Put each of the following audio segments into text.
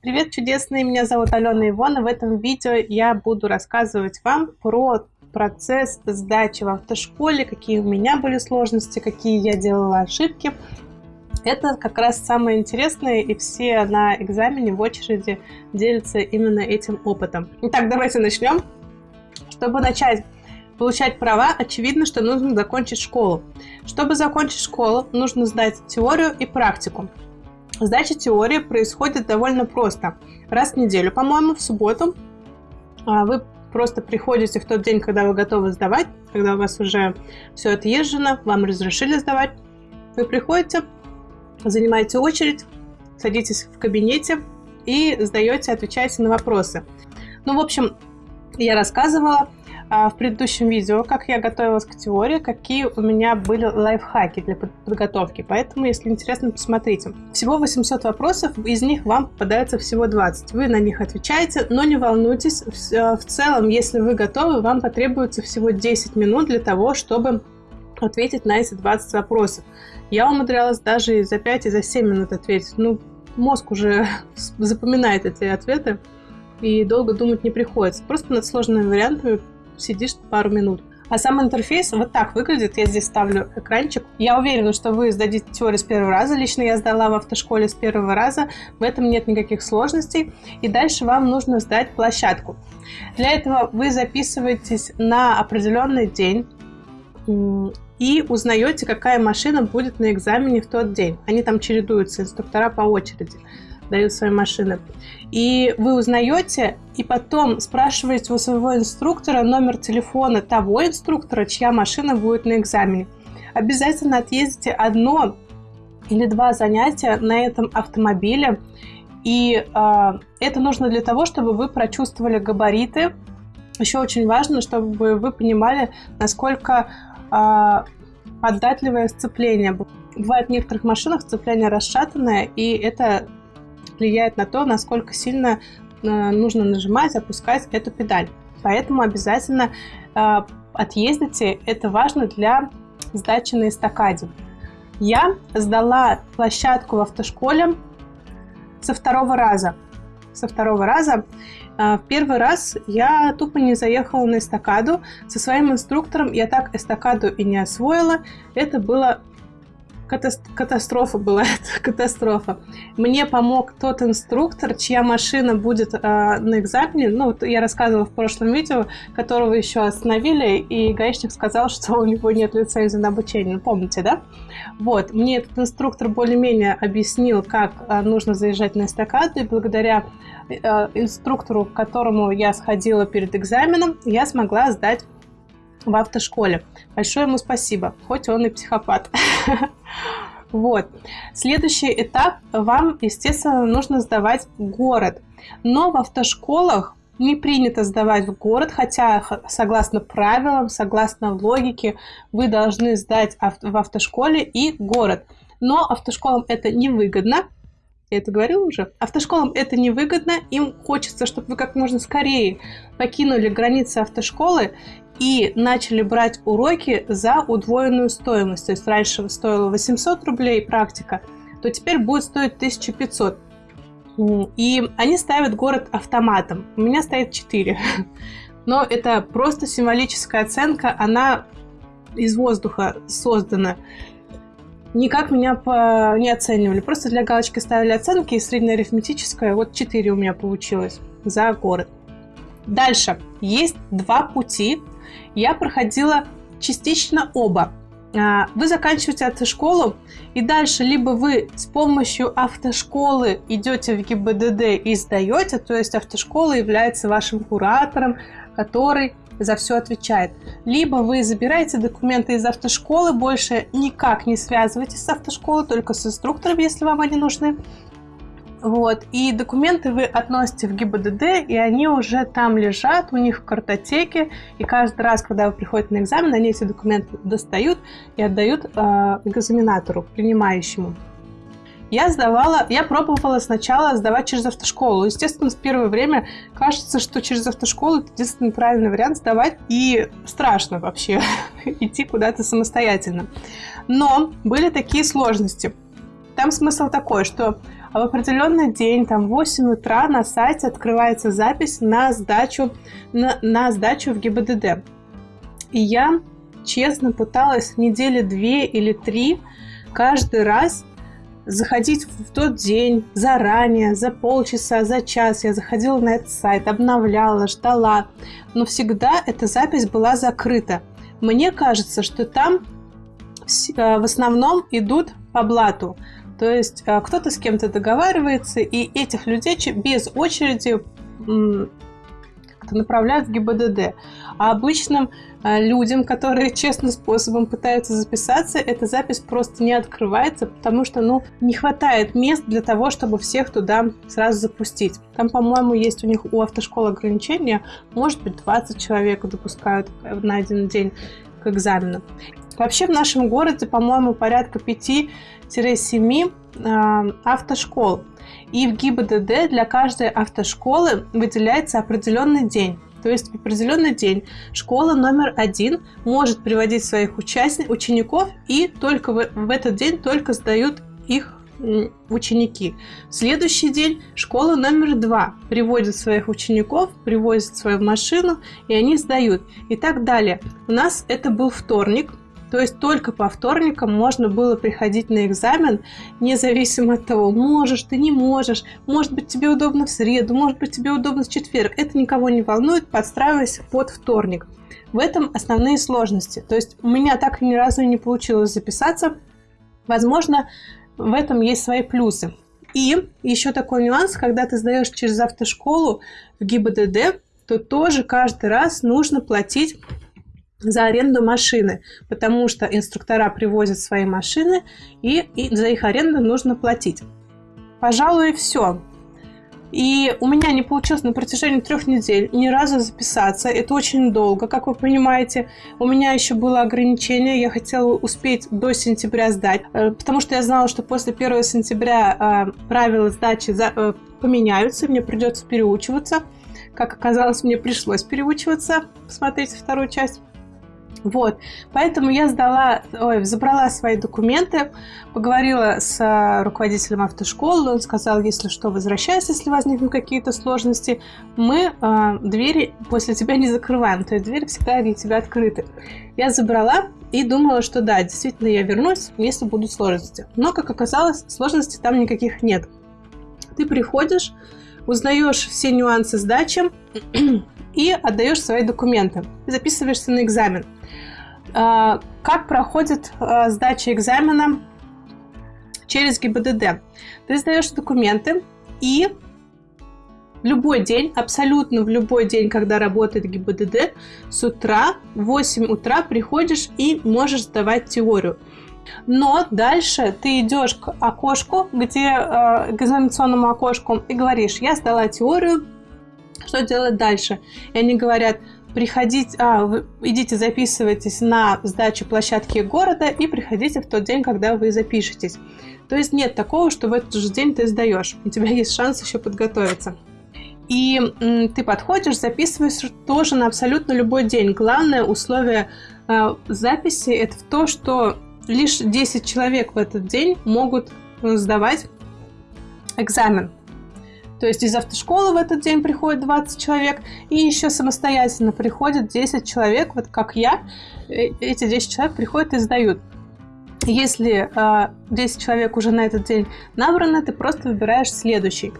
Привет, чудесные! Меня зовут Алена Ивона. В этом видео я буду рассказывать вам про процесс сдачи в автошколе, какие у меня были сложности, какие я делала ошибки. Это как раз самое интересное, и все на экзамене в очереди делятся именно этим опытом. Итак, давайте начнем. Чтобы начать получать права, очевидно, что нужно закончить школу. Чтобы закончить школу, нужно сдать теорию и практику. Сдача теории происходит довольно просто. Раз в неделю, по-моему, в субботу а, вы просто приходите в тот день, когда вы готовы сдавать, когда у вас уже все отъезжено, вам разрешили сдавать. Вы приходите, занимаете очередь, садитесь в кабинете и сдаете, отвечаете на вопросы. Ну, в общем, я рассказывала, в предыдущем видео, как я готовилась к теории, какие у меня были лайфхаки для подготовки. Поэтому, если интересно, посмотрите. Всего 800 вопросов, из них вам попадается всего 20. Вы на них отвечаете, но не волнуйтесь. В целом, если вы готовы, вам потребуется всего 10 минут для того, чтобы ответить на эти 20 вопросов. Я умудрялась даже и за 5, и за 7 минут ответить. Ну, мозг уже запоминает эти ответы, и долго думать не приходится. Просто над сложными вариантами сидишь пару минут. А сам интерфейс вот так выглядит. Я здесь ставлю экранчик. Я уверена, что вы сдадите теорию с первого раза. Лично я сдала в автошколе с первого раза. В этом нет никаких сложностей. И дальше вам нужно сдать площадку. Для этого вы записываетесь на определенный день и узнаете, какая машина будет на экзамене в тот день. Они там чередуются, инструктора по очереди дают свои машины. И вы узнаете, и потом спрашиваете у своего инструктора номер телефона того инструктора, чья машина будет на экзамене. Обязательно отъездите одно или два занятия на этом автомобиле. И э, это нужно для того, чтобы вы прочувствовали габариты. Еще очень важно, чтобы вы понимали, насколько э, податливое сцепление. Бывает в некоторых машинах сцепление расшатанное, и это влияет на то, насколько сильно э, нужно нажимать, опускать эту педаль. Поэтому обязательно э, отъездите, это важно для сдачи на эстакаде. Я сдала площадку в автошколе со второго раза. Со второго раза. Э, в первый раз я тупо не заехала на эстакаду. Со своим инструктором я так эстакаду и не освоила. Это было катастрофа была это, катастрофа. Мне помог тот инструктор, чья машина будет э, на экзамене, ну, вот я рассказывала в прошлом видео, которого еще остановили, и гаишник сказал, что у него нет лицензии на обучение, ну, помните, да? Вот, мне этот инструктор более-менее объяснил, как э, нужно заезжать на эстакаду, и благодаря э, инструктору, к которому я сходила перед экзаменом, я смогла сдать в автошколе. Большое ему спасибо, хоть он и психопат. Вот. Следующий этап вам, естественно, нужно сдавать город. Но в автошколах не принято сдавать в город, хотя согласно правилам, согласно логике, вы должны сдать в автошколе и город. Но автошколам это невыгодно, я это говорила уже. Автошколам это невыгодно, им хочется, чтобы вы как можно скорее покинули границы автошколы и начали брать уроки за удвоенную стоимость. То есть раньше стоило 800 рублей практика, то теперь будет стоить 1500. И они ставят город автоматом. У меня стоит 4. Но это просто символическая оценка, она из воздуха создана. Никак меня по... не оценивали. Просто для галочки ставили оценки, и среднеарифметическая, вот 4 у меня получилось за город. Дальше. Есть два пути я проходила частично оба. А, вы заканчиваете автошколу, и дальше либо вы с помощью автошколы идете в ГИБДД и сдаете, то есть автошкола является вашим куратором, который за все отвечает. Либо вы забираете документы из автошколы, больше никак не связываетесь с автошколой, только с инструктором, если вам они нужны. Вот. И документы вы относите в ГИБДД, и они уже там лежат, у них в картотеке. И каждый раз, когда вы приходите на экзамен, они эти документы достают и отдают э, экзаменатору, принимающему. Я сдавала, я пробовала сначала сдавать через автошколу. Естественно, в первое время кажется, что через автошколу это единственный правильный вариант сдавать. И страшно вообще идти куда-то самостоятельно. Но были такие сложности. Там смысл такой, что в определенный день, там, в 8 утра на сайте открывается запись на сдачу, на, на сдачу в ГИБДД. И я честно пыталась недели две или три каждый раз заходить в тот день заранее, за полчаса, за час. Я заходила на этот сайт, обновляла, ждала. Но всегда эта запись была закрыта. Мне кажется, что там э, в основном идут по блату. То есть э, кто-то с кем-то договаривается, и этих людей без очереди направляют в ГИБДД. А обычным э, людям, которые честным способом пытаются записаться, эта запись просто не открывается, потому что, ну, не хватает мест для того, чтобы всех туда сразу запустить. Там, по-моему, есть у них у автошколы ограничения, может быть, 20 человек допускают на один день к экзамену. Вообще в нашем городе, по-моему, порядка 5-7 э, автошкол. И в ГИБДД для каждой автошколы выделяется определенный день. То есть в определенный день школа номер один может приводить своих участников, учеников и только в, в этот день только сдают их ученики. В следующий день школа номер два приводит своих учеников, привозит свою машину, и они сдают. И так далее. У нас это был вторник, то есть только по вторникам можно было приходить на экзамен, независимо от того, можешь ты, не можешь, может быть тебе удобно в среду, может быть тебе удобно в четверг. Это никого не волнует, подстраиваясь под вторник. В этом основные сложности. То есть у меня так ни разу не получилось записаться. Возможно, в этом есть свои плюсы. И еще такой нюанс, когда ты сдаешь через автошколу в ГИБДД, то тоже каждый раз нужно платить за аренду машины, потому что инструктора привозят свои машины, и, и за их аренду нужно платить. Пожалуй, все. И у меня не получилось на протяжении трех недель ни разу записаться. Это очень долго, как вы понимаете. У меня еще было ограничение. Я хотела успеть до сентября сдать, э, потому что я знала, что после 1 сентября э, правила сдачи э, поменяются, мне придется переучиваться. Как оказалось, мне пришлось переучиваться. Посмотрите вторую часть. Вот, поэтому я сдала, ой, забрала свои документы, поговорила с а, руководителем автошколы, он сказал, если что, возвращайся, если возникнут какие-то сложности, мы э, двери после тебя не закрываем, то есть двери всегда для тебя открыты. Я забрала и думала, что да, действительно я вернусь, если будут сложности. Но, как оказалось, сложностей там никаких нет. Ты приходишь, узнаешь все нюансы сдачи и отдаешь свои документы. Записываешься на экзамен. А, как проходит а, сдача экзамена через ГИБДД? Ты сдаешь документы и в любой день, абсолютно в любой день, когда работает ГИБДД, с утра, в 8 утра приходишь и можешь сдавать теорию. Но дальше ты идешь к окошку, где э, к экзаменационному окошку и говоришь, я сдала теорию, что делать дальше? И они говорят, приходите, а, идите записывайтесь на сдачу площадки города и приходите в тот день, когда вы запишетесь. То есть нет такого, что в этот же день ты сдаешь. У тебя есть шанс еще подготовиться. И м, ты подходишь, записываешь тоже на абсолютно любой день. Главное условие э, записи это в то, что лишь 10 человек в этот день могут э, сдавать экзамен. То есть из автошколы в этот день приходит 20 человек, и еще самостоятельно приходит 10 человек, вот как я. Э, эти 10 человек приходят и сдают. Если э, 10 человек уже на этот день набраны, ты просто выбираешь следующий.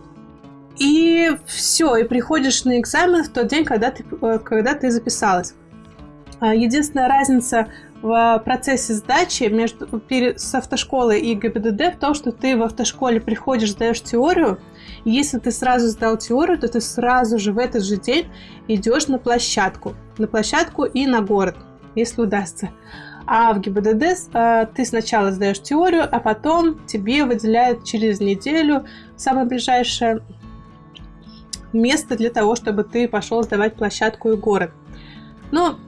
И все, и приходишь на экзамен в тот день, когда ты, э, когда ты записалась. А, единственная разница в процессе сдачи между, с автошколой и ГИБДД в том, что ты в автошколе приходишь, сдаешь теорию, и если ты сразу сдал теорию, то ты сразу же в этот же день идешь на площадку. На площадку и на город, если удастся. А в ГИБДД э, ты сначала сдаешь теорию, а потом тебе выделяют через неделю самое ближайшее место для того, чтобы ты пошел сдавать площадку и город. Но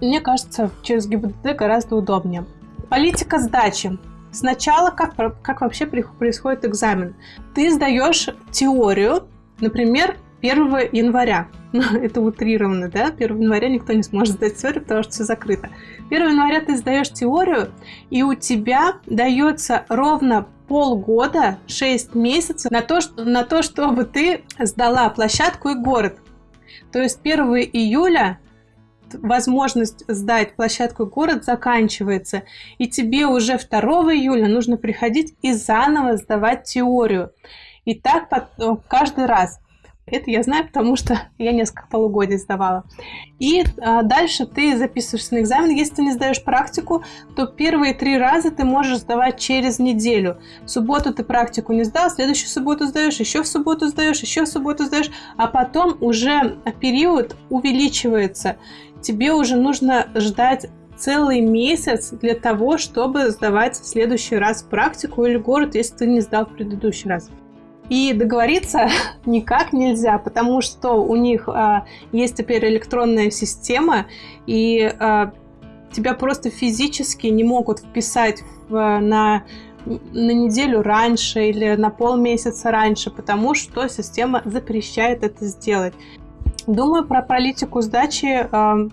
мне кажется, через ГИБДД гораздо удобнее. Политика сдачи. Сначала как, как вообще происходит экзамен? Ты сдаешь теорию, например, 1 января. Ну, это утрированно, да? 1 января никто не сможет сдать теорию, потому что все закрыто. 1 января ты сдаешь теорию, и у тебя дается ровно полгода, 6 месяцев на то, что, на то, чтобы ты сдала площадку и город. То есть 1 июля возможность сдать площадку город заканчивается, и тебе уже 2 июля нужно приходить и заново сдавать теорию. И так каждый раз. Это я знаю, потому что я несколько полугодий сдавала. И а, дальше ты записываешься на экзамен. Если ты не сдаешь практику, то первые три раза ты можешь сдавать через неделю. В субботу ты практику не сдал, следующую субботу сдаешь, еще в субботу сдаешь, еще в субботу сдаешь, а потом уже период увеличивается. Тебе уже нужно ждать целый месяц для того, чтобы сдавать в следующий раз практику или город, если ты не сдал в предыдущий раз. И договориться никак нельзя, потому что у них а, есть теперь электронная система, и а, тебя просто физически не могут вписать в, на, на неделю раньше или на полмесяца раньше, потому что система запрещает это сделать. Думаю, про политику сдачи э,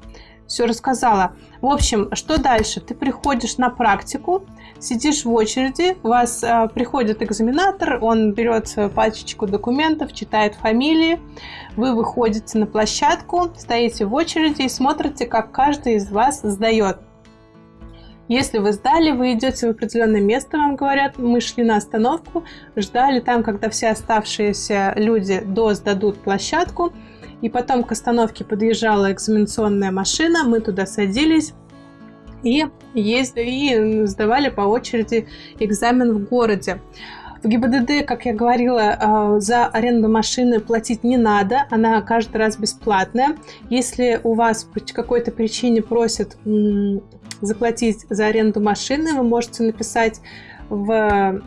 все рассказала. В общем, что дальше? Ты приходишь на практику, сидишь в очереди, у вас э, приходит экзаменатор, он берет пачечку документов, читает фамилии, вы выходите на площадку, стоите в очереди и смотрите, как каждый из вас сдает. Если вы сдали, вы идете в определенное место, вам говорят, мы шли на остановку, ждали там, когда все оставшиеся люди до сдадут площадку, и потом к остановке подъезжала экзаменационная машина, мы туда садились, и, ездили, и сдавали по очереди экзамен в городе. В ГИБДД, как я говорила, э, за аренду машины платить не надо, она каждый раз бесплатная. Если у вас по какой-то причине просят заплатить за аренду машины, вы можете написать в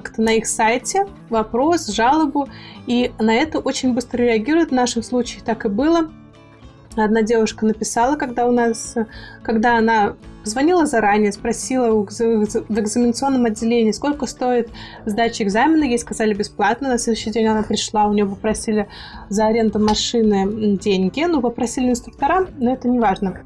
как-то на их сайте вопрос, жалобу, и на это очень быстро реагируют. В нашем случае так и было. Одна девушка написала, когда у нас, когда она звонила заранее, спросила в экзаменационном отделении, сколько стоит сдача экзамена. Ей сказали бесплатно. На следующий день она пришла, у нее попросили за аренду машины деньги. Ну, попросили инструктора, но это не важно.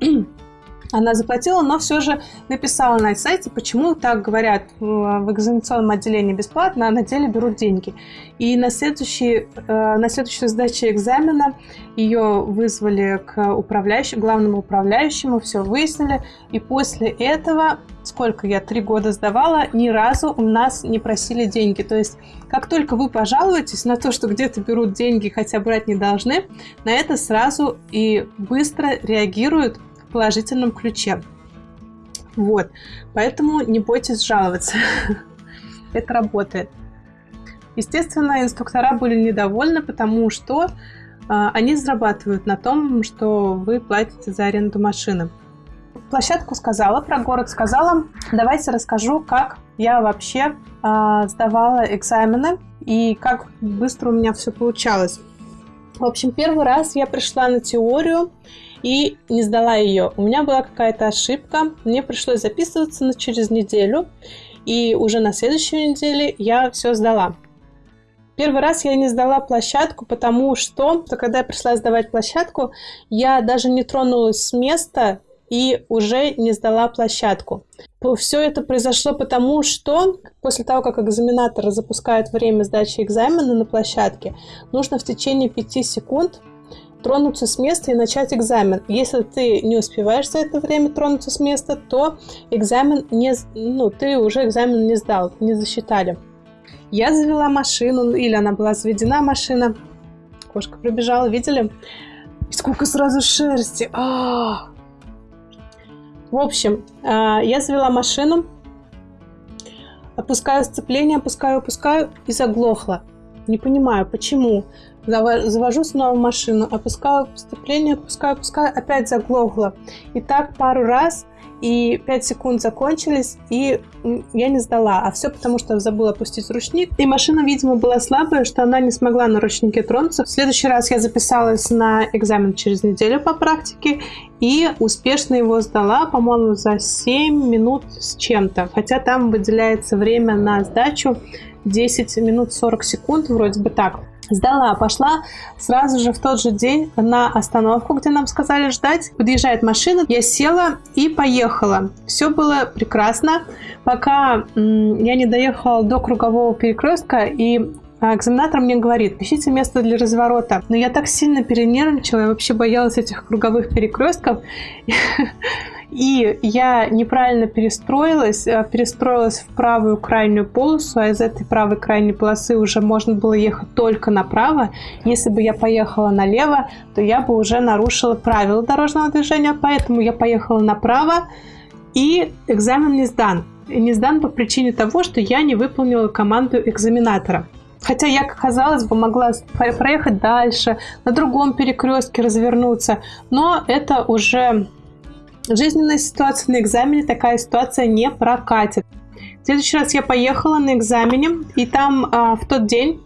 Она заплатила, но все же написала на сайте, почему так говорят в экзаменационном отделении бесплатно, а на деле берут деньги. И на, следующий, э, на следующей сдаче экзамена ее вызвали к управляющему, главному управляющему, все выяснили. И после этого, сколько я, три года сдавала, ни разу у нас не просили деньги. То есть, как только вы пожалуетесь на то, что где-то берут деньги, хотя брать не должны, на это сразу и быстро реагируют положительном ключе. Вот. Поэтому не бойтесь жаловаться. Это работает. Естественно, инструктора были недовольны, потому что э, они зарабатывают на том, что вы платите за аренду машины. Площадку сказала, про город сказала. Давайте расскажу, как я вообще э, сдавала экзамены и как быстро у меня все получалось. В общем, первый раз я пришла на теорию, и не сдала ее. У меня была какая-то ошибка, мне пришлось записываться на через неделю, и уже на следующей неделе я все сдала. Первый раз я не сдала площадку, потому что, когда я пришла сдавать площадку, я даже не тронулась с места и уже не сдала площадку. Все это произошло потому, что после того, как экзаменатор запускает время сдачи экзамена на площадке, нужно в течение 5 секунд тронуться с места и начать экзамен. Если ты не успеваешь за это время тронуться с места, то экзамен не, ну, ты уже экзамен не сдал, не засчитали. Я завела машину, или она была заведена машина. Кошка пробежала, видели? И сколько сразу шерсти. А -а -а. В общем, а, я завела машину, опускаю сцепление, опускаю, опускаю и заглохла. Не понимаю, почему. Завожу снова машину, опускаю сцепление, опускаю, опускаю, опять заглохло. И так пару раз, и 5 секунд закончились, и я не сдала. А все потому, что забыла опустить ручник. И машина, видимо, была слабая, что она не смогла на ручнике тронуться. В следующий раз я записалась на экзамен через неделю по практике, и успешно его сдала, по-моему, за 7 минут с чем-то. Хотя там выделяется время на сдачу 10 минут 40 секунд, вроде бы так. Сдала, пошла сразу же в тот же день на остановку, где нам сказали ждать. Подъезжает машина, я села и поехала. Все было прекрасно, пока я не доехала до кругового перекрестка и а экзаменатор мне говорит, ищите место для разворота. Но я так сильно перенервничала, я вообще боялась этих круговых перекрестков. И я неправильно перестроилась, э, перестроилась в правую крайнюю полосу, а из этой правой крайней полосы уже можно было ехать только направо. Если бы я поехала налево, то я бы уже нарушила правила дорожного движения, поэтому я поехала направо, и экзамен не сдан. Не сдан по причине того, что я не выполнила команду экзаменатора. Хотя я, казалось бы, могла проехать дальше, на другом перекрестке развернуться, но это уже жизненная ситуация на экзамене, такая ситуация не прокатит. В следующий раз я поехала на экзамене, и там а, в тот день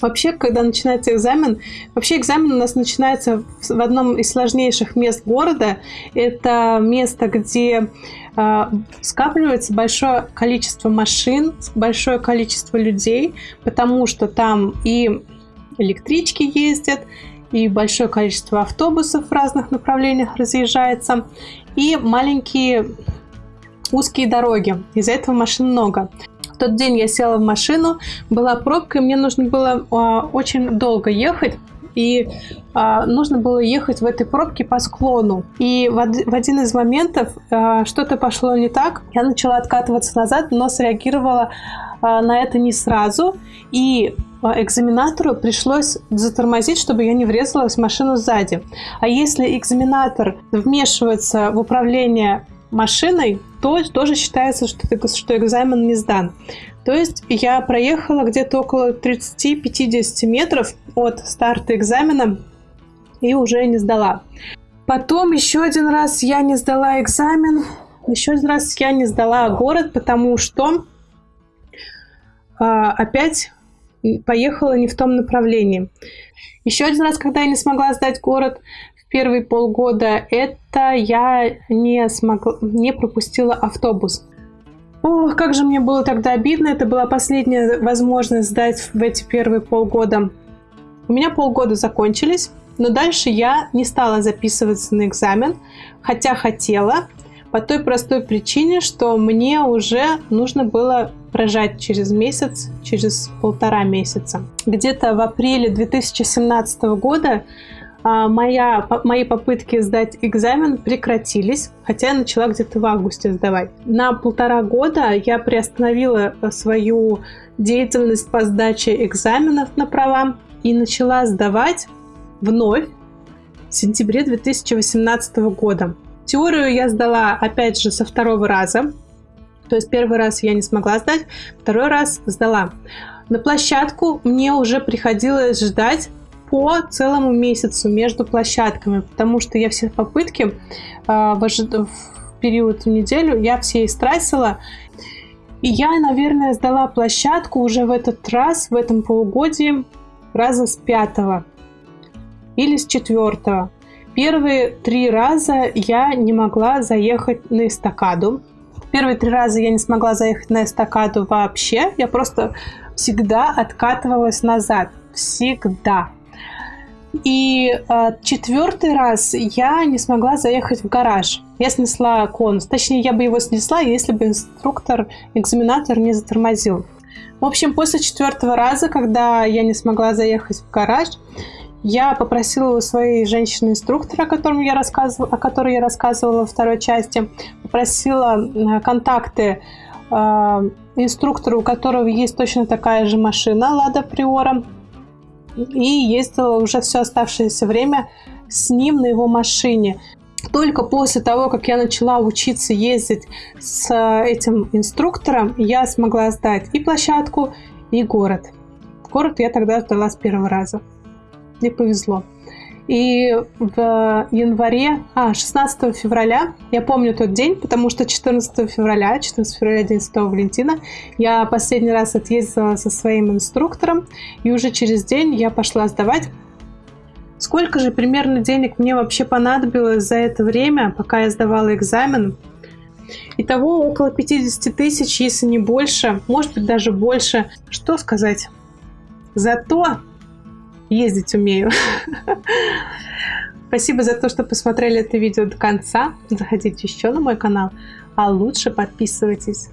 Вообще, когда начинается экзамен, вообще экзамен у нас начинается в одном из сложнейших мест города. Это место, где э, скапливается большое количество машин, большое количество людей, потому что там и электрички ездят, и большое количество автобусов в разных направлениях разъезжается, и маленькие узкие дороги. Из-за этого машин много тот день я села в машину, была пробка, и мне нужно было а, очень долго ехать. И а, нужно было ехать в этой пробке по склону. И в, в один из моментов а, что-то пошло не так. Я начала откатываться назад, но среагировала а, на это не сразу. И экзаменатору пришлось затормозить, чтобы я не врезалась в машину сзади. А если экзаменатор вмешивается в управление машиной, то тоже считается, что, что экзамен не сдан. То есть я проехала где-то около 30-50 метров от старта экзамена и уже не сдала. Потом еще один раз я не сдала экзамен, еще один раз я не сдала город, потому что э, опять поехала не в том направлении. Еще один раз, когда я не смогла сдать город, первые полгода, это я не смогла, не пропустила автобус. Ох, как же мне было тогда обидно. Это была последняя возможность сдать в эти первые полгода. У меня полгода закончились, но дальше я не стала записываться на экзамен, хотя хотела, по той простой причине, что мне уже нужно было рожать через месяц, через полтора месяца. Где-то в апреле 2017 года а, моя, мои попытки сдать экзамен прекратились, хотя я начала где-то в августе сдавать. На полтора года я приостановила свою деятельность по сдаче экзаменов на права и начала сдавать вновь в сентябре 2018 года. Теорию я сдала, опять же, со второго раза. То есть первый раз я не смогла сдать, второй раз сдала. На площадку мне уже приходилось ждать по целому месяцу между площадками, потому что я все попытки э, в, в период неделю я все истратила. И я, наверное, сдала площадку уже в этот раз, в этом полугодии, раза с пятого или с четвертого. Первые три раза я не могла заехать на эстакаду. Первые три раза я не смогла заехать на эстакаду вообще. Я просто всегда откатывалась назад. Всегда. И э, четвертый раз я не смогла заехать в гараж. Я снесла конус. Точнее, я бы его снесла, если бы инструктор, экзаменатор не затормозил. В общем, после четвертого раза, когда я не смогла заехать в гараж, я попросила у своей женщины-инструктора, о, котором я рассказывала, о которой я рассказывала во второй части, попросила контакты э, инструктора, у которого есть точно такая же машина Лада Приора, и ездила уже все оставшееся время с ним на его машине. Только после того, как я начала учиться ездить с этим инструктором, я смогла сдать и площадку, и город. Город я тогда сдала с первого раза. Мне повезло. И в январе, а, 16 февраля, я помню тот день, потому что 14 февраля, 14 февраля, день Святого Валентина, я последний раз отъездила со своим инструктором, и уже через день я пошла сдавать. Сколько же примерно денег мне вообще понадобилось за это время, пока я сдавала экзамен? Итого около 50 тысяч, если не больше, может быть даже больше. Что сказать? Зато ездить умею. Спасибо за то, что посмотрели это видео до конца. Заходите еще на мой канал, а лучше подписывайтесь.